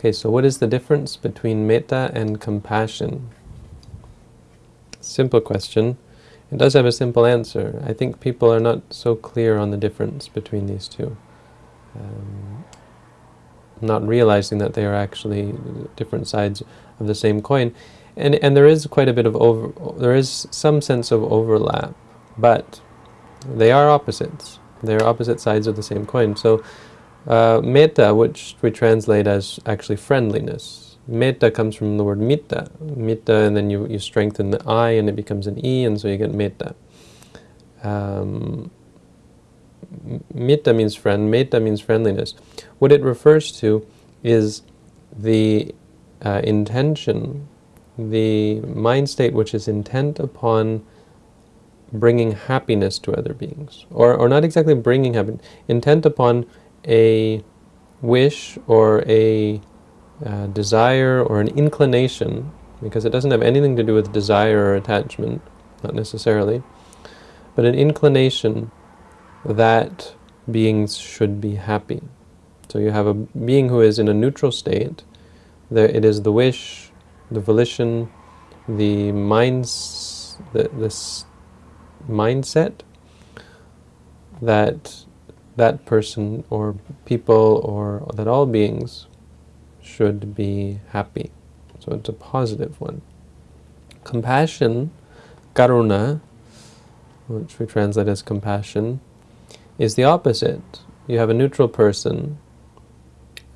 Okay, so what is the difference between metta and compassion? Simple question. It does have a simple answer. I think people are not so clear on the difference between these two. Um, not realizing that they are actually different sides of the same coin. And, and there is quite a bit of over, there is some sense of overlap, but they are opposites. They are opposite sides of the same coin. So uh, metta, which we translate as actually friendliness. Metta comes from the word mitta. Mitta, and then you, you strengthen the I and it becomes an E, and so you get metta. Um, mitta means friend, metta means friendliness. What it refers to is the uh, intention, the mind state which is intent upon bringing happiness to other beings. Or, or not exactly bringing happiness, intent upon a wish or a uh, desire or an inclination, because it doesn't have anything to do with desire or attachment, not necessarily, but an inclination that beings should be happy. So you have a being who is in a neutral state, there it is the wish, the volition, the minds, the, this mindset that that person or people or that all beings should be happy. So it's a positive one. Compassion, karuna, which we translate as compassion, is the opposite. You have a neutral person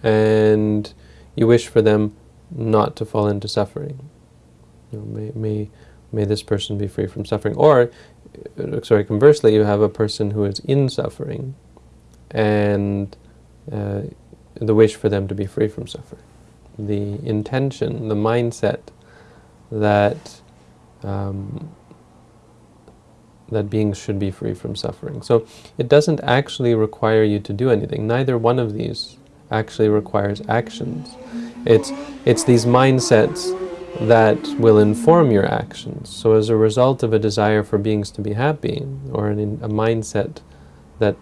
and you wish for them not to fall into suffering. You know, may, may, may this person be free from suffering. Or, uh, sorry, conversely, you have a person who is in suffering and uh, the wish for them to be free from suffering. The intention, the mindset that um, that beings should be free from suffering. So it doesn't actually require you to do anything. Neither one of these actually requires actions. It's, it's these mindsets that will inform your actions. So as a result of a desire for beings to be happy, or an, a mindset that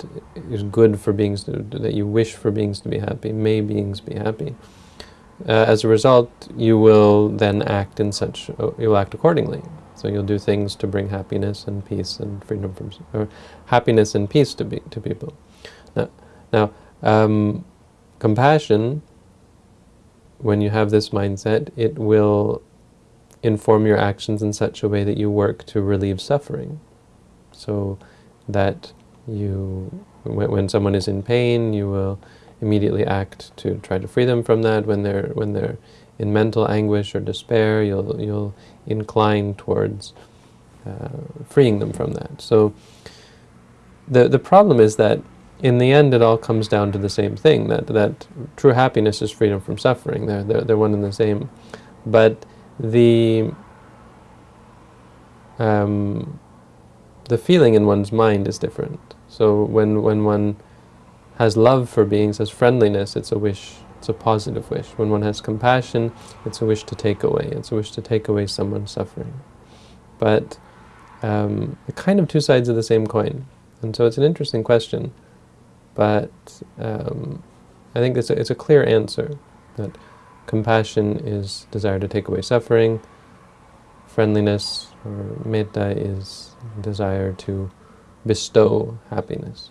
is good for beings, to, that you wish for beings to be happy, may beings be happy. Uh, as a result, you will then act in such, uh, you'll act accordingly. So you'll do things to bring happiness and peace and freedom from, or happiness and peace to, be, to people. Now, now um, compassion, when you have this mindset, it will inform your actions in such a way that you work to relieve suffering. So that you, when, someone is in pain, you will immediately act to try to free them from that. When they're when they're in mental anguish or despair, you'll you'll incline towards uh, freeing them from that. So the the problem is that in the end, it all comes down to the same thing. That that true happiness is freedom from suffering. They're they're, they're one and the same, but the um, the feeling in one's mind is different. So when, when one has love for beings, has friendliness, it's a wish, it's a positive wish. When one has compassion, it's a wish to take away. It's a wish to take away someone's suffering. But um, kind of two sides of the same coin. And so it's an interesting question. But um, I think it's a, it's a clear answer that compassion is desire to take away suffering, friendliness or metta is desire to bestow happiness.